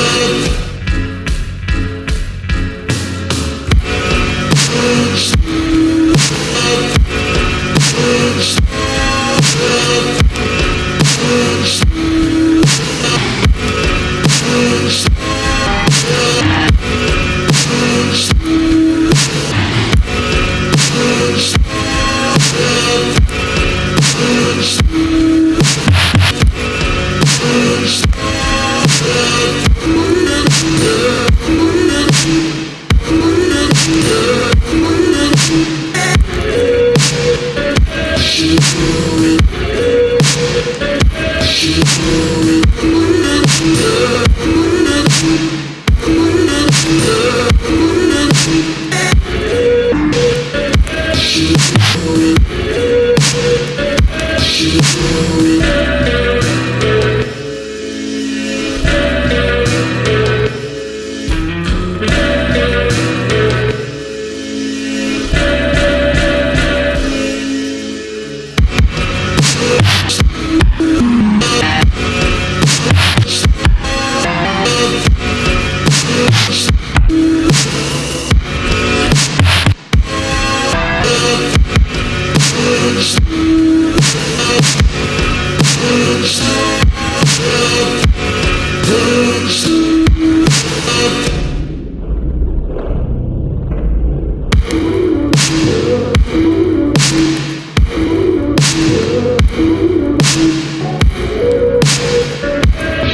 good. Thank you.